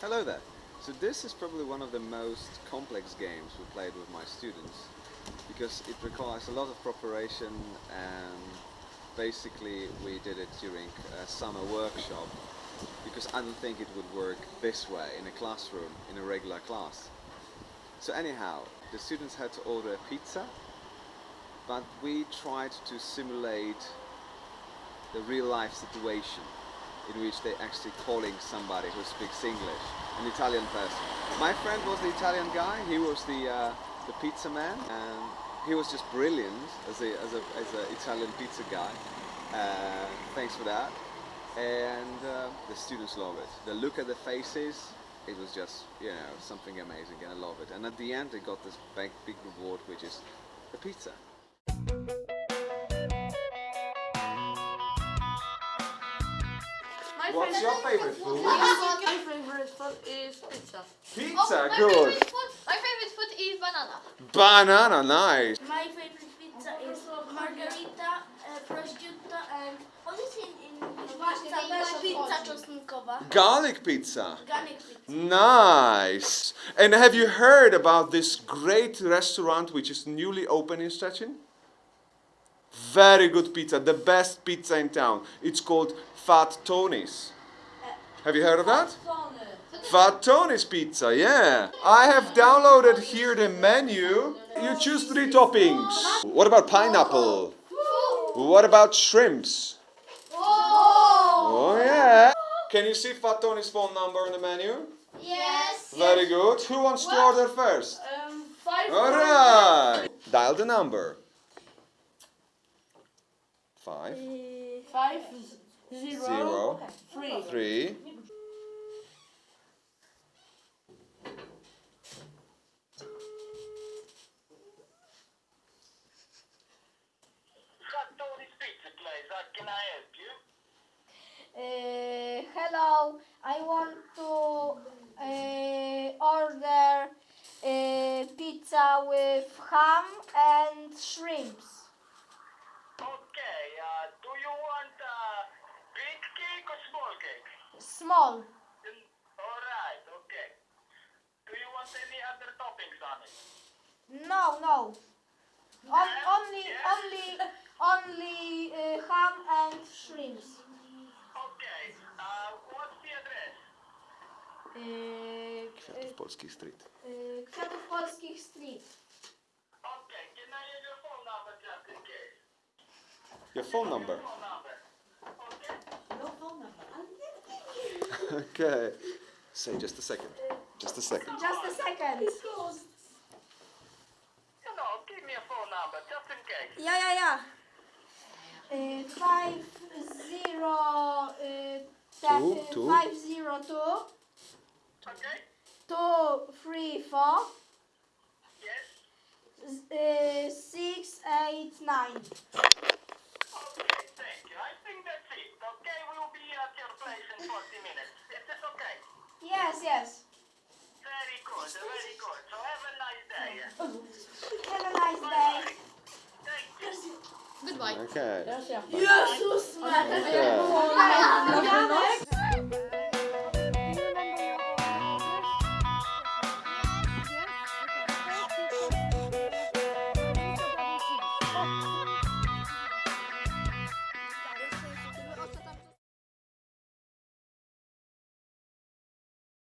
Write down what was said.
Hello there. So this is probably one of the most complex games we played with my students because it requires a lot of preparation and basically we did it during a summer workshop because I don't think it would work this way in a classroom, in a regular class. So anyhow, the students had to order a pizza but we tried to simulate the real life situation in which they're actually calling somebody who speaks English, an Italian person. My friend was the Italian guy, he was the, uh, the pizza man, and he was just brilliant as a, as a, as a Italian pizza guy. Uh, thanks for that. And uh, the students love it. The look at the faces, it was just, you know, something amazing and I love it. And at the end they got this big, big reward which is a pizza. What's your favorite food? My favorite food is pizza. Pizza, oh, my good. Favorite food, my favorite food is banana. Banana, nice. My favorite pizza is margarita, e, prosciutto and what is in, in pizza? Też pizza czosnkowa. Garlic pizza. Garlic pizza. Nice. And have you heard about this great restaurant which is newly open in Szczecin? Very good pizza, the best pizza in town. It's called Fat Tony's. Have you heard of that? Fat Tony's Pizza, yeah. I have downloaded here the menu. You choose three toppings. What about pineapple? What about shrimps? Oh yeah. Can you see Fat Tony's phone number on the menu? Yes. Very good. Who wants to order first? Um, five. Alright. Dial the number. Five, Five, zero, zero, three. three. Tony's Pizza Place. How can I help you? Uh, hello, I want to uh, order uh, pizza with ham and shrimps. Small. Alright, okay. Do you want any other toppings on it? No, no. On, Yes, only, yes. only, only uh, ham and shrimps. Okay, uh, what's the address? Uh, Kwiatów Polskich Street. uh, Kwiatów Polskich Street. Okay, can I have your phone number just in case? Your phone number. Phone number. Okay? Okay. Say just a second. Just a second. Just a second. You know, give me a phone number just in case. Yeah, yeah, yeah. Uh, five zero uh, Two, uh, two. five zero two Okay? two three four Yes? uh, six eight nine. Okay, thank you. I think that's it. Okay, we'll be at your place in 40 minutes. Is this okay? Yes, yes. Very good, very good. So have a nice day. Have a nice day. Thank you. Goodbye. Okay. Teraz ja. Jezus Maria. Okay.